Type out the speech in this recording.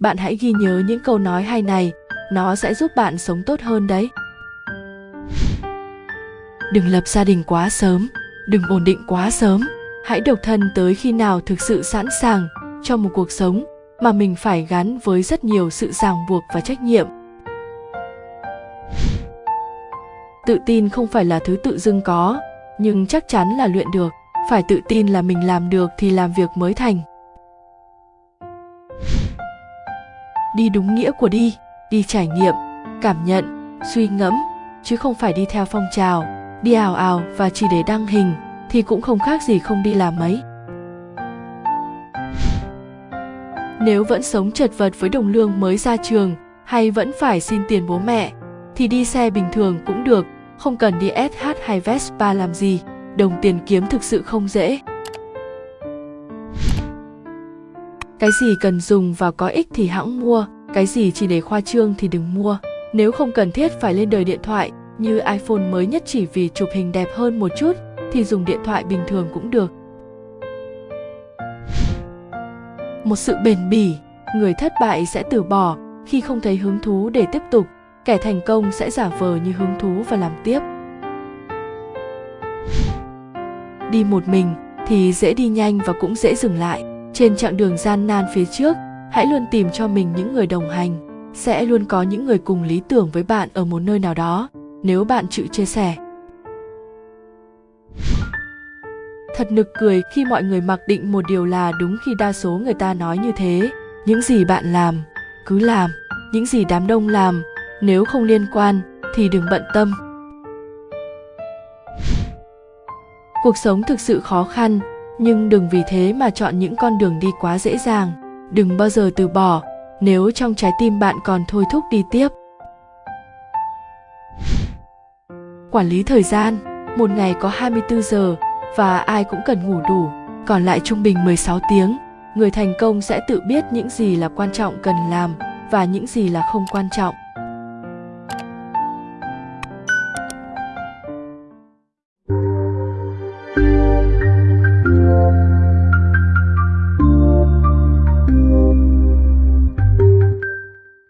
bạn hãy ghi nhớ những câu nói hay này, nó sẽ giúp bạn sống tốt hơn đấy. Đừng lập gia đình quá sớm, đừng ổn định quá sớm. Hãy độc thân tới khi nào thực sự sẵn sàng cho một cuộc sống mà mình phải gắn với rất nhiều sự ràng buộc và trách nhiệm. Tự tin không phải là thứ tự dưng có, nhưng chắc chắn là luyện được. Phải tự tin là mình làm được thì làm việc mới thành. Đi đúng nghĩa của đi đi trải nghiệm, cảm nhận, suy ngẫm, chứ không phải đi theo phong trào, đi ào ào và chỉ để đăng hình, thì cũng không khác gì không đi làm mấy. Nếu vẫn sống chật vật với đồng lương mới ra trường, hay vẫn phải xin tiền bố mẹ, thì đi xe bình thường cũng được, không cần đi SH hay Vespa làm gì, đồng tiền kiếm thực sự không dễ. Cái gì cần dùng và có ích thì hãng mua, cái gì chỉ để khoa trương thì đừng mua. Nếu không cần thiết phải lên đời điện thoại, như iphone mới nhất chỉ vì chụp hình đẹp hơn một chút, thì dùng điện thoại bình thường cũng được. Một sự bền bỉ, người thất bại sẽ từ bỏ, khi không thấy hứng thú để tiếp tục, kẻ thành công sẽ giả vờ như hứng thú và làm tiếp. Đi một mình thì dễ đi nhanh và cũng dễ dừng lại trên chặng đường gian nan phía trước, hãy luôn tìm cho mình những người đồng hành. Sẽ luôn có những người cùng lý tưởng với bạn ở một nơi nào đó. Nếu bạn chịu chia sẻ. Thật nực cười khi mọi người mặc định một điều là đúng khi đa số người ta nói như thế. Những gì bạn làm, cứ làm. Những gì đám đông làm, nếu không liên quan, thì đừng bận tâm. Cuộc sống thực sự khó khăn nhưng đừng vì thế mà chọn những con đường đi quá dễ dàng. Đừng bao giờ từ bỏ. Nếu trong trái tim bạn còn thôi thúc đi tiếp. Quản lý thời gian. Một ngày có 24 giờ và ai cũng cần ngủ đủ. Còn lại trung bình 16 tiếng. Người thành công sẽ tự biết những gì là quan trọng cần làm và những gì là không quan trọng.